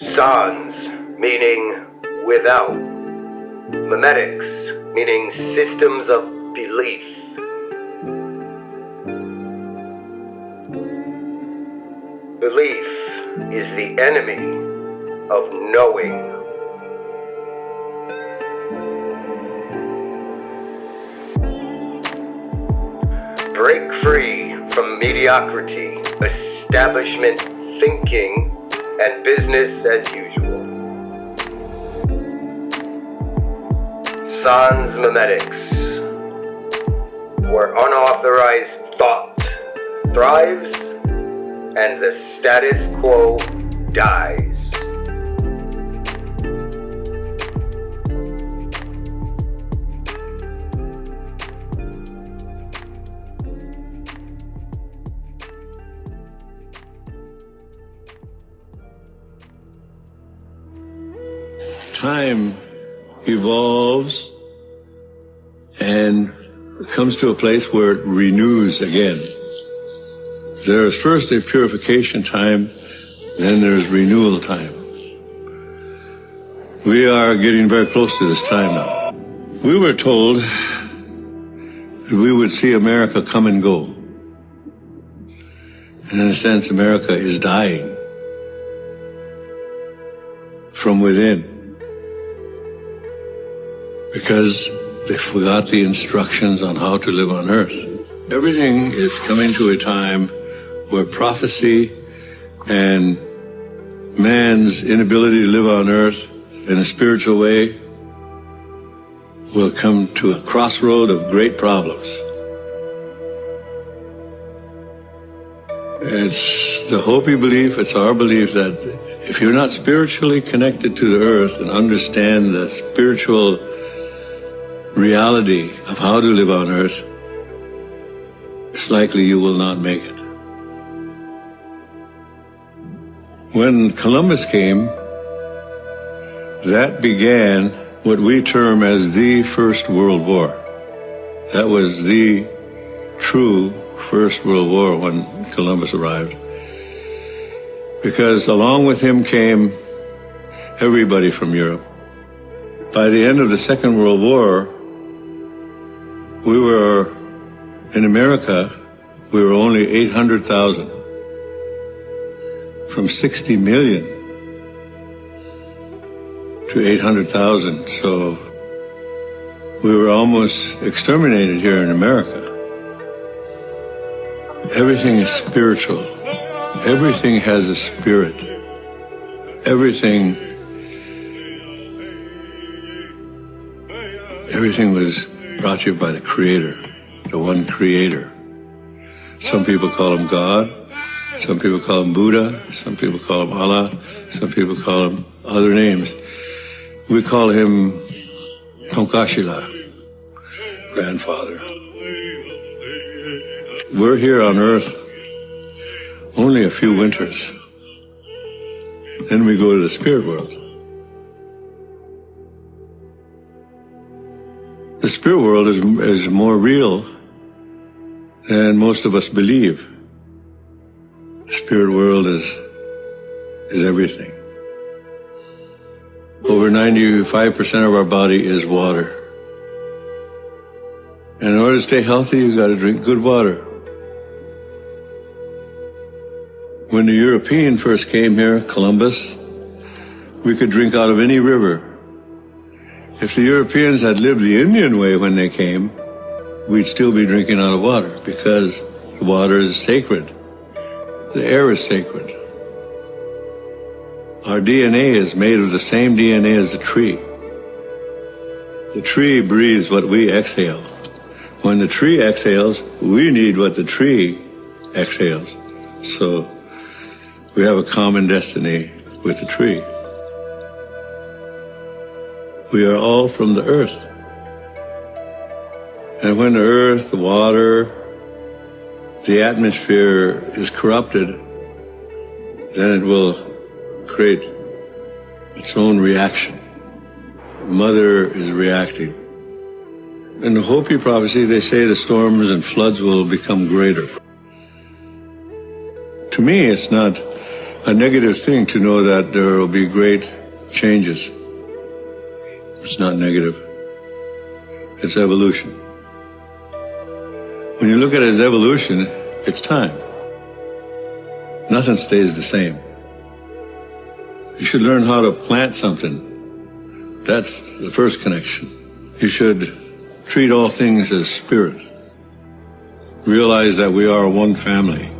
Sans, meaning without. Memetics, meaning systems of belief. Belief is the enemy of knowing. Break free from mediocrity, establishment thinking, and business as usual. Sans memetics, where unauthorized thought thrives and the status quo dies. Time evolves and comes to a place where it renews again. There is first a purification time, then there's renewal time. We are getting very close to this time now. We were told that we would see America come and go. And in a sense, America is dying from within because they forgot the instructions on how to live on earth. Everything is coming to a time where prophecy and man's inability to live on earth in a spiritual way will come to a crossroad of great problems. It's the Hopi belief, it's our belief that if you're not spiritually connected to the earth and understand the spiritual reality of how to live on earth, it's likely you will not make it. When Columbus came, that began what we term as the First World War. That was the true First World War when Columbus arrived. Because along with him came everybody from Europe. By the end of the Second World War, we were in America, we were only 800,000 from 60 million to 800,000. So we were almost exterminated here in America. Everything is spiritual. Everything has a spirit. Everything, everything was brought to you by the Creator, the one Creator. Some people call him God. Some people call him Buddha. Some people call him Allah. Some people call him other names. We call him Tunkashila, grandfather. We're here on earth only a few winters. Then we go to the spirit world. Spirit world is, is more real than most of us believe. The spirit world is, is everything. Over 95% of our body is water. And in order to stay healthy, you gotta drink good water. When the European first came here, Columbus, we could drink out of any river. If the Europeans had lived the Indian way when they came, we'd still be drinking out of water because the water is sacred. The air is sacred. Our DNA is made of the same DNA as the tree. The tree breathes what we exhale. When the tree exhales, we need what the tree exhales. So we have a common destiny with the tree. We are all from the earth. And when the earth, the water, the atmosphere is corrupted, then it will create its own reaction. Mother is reacting. In the Hopi prophecy, they say the storms and floods will become greater. To me, it's not a negative thing to know that there will be great changes. It's not negative. It's evolution. When you look at it as evolution, it's time. Nothing stays the same. You should learn how to plant something. That's the first connection. You should treat all things as spirit. Realize that we are one family.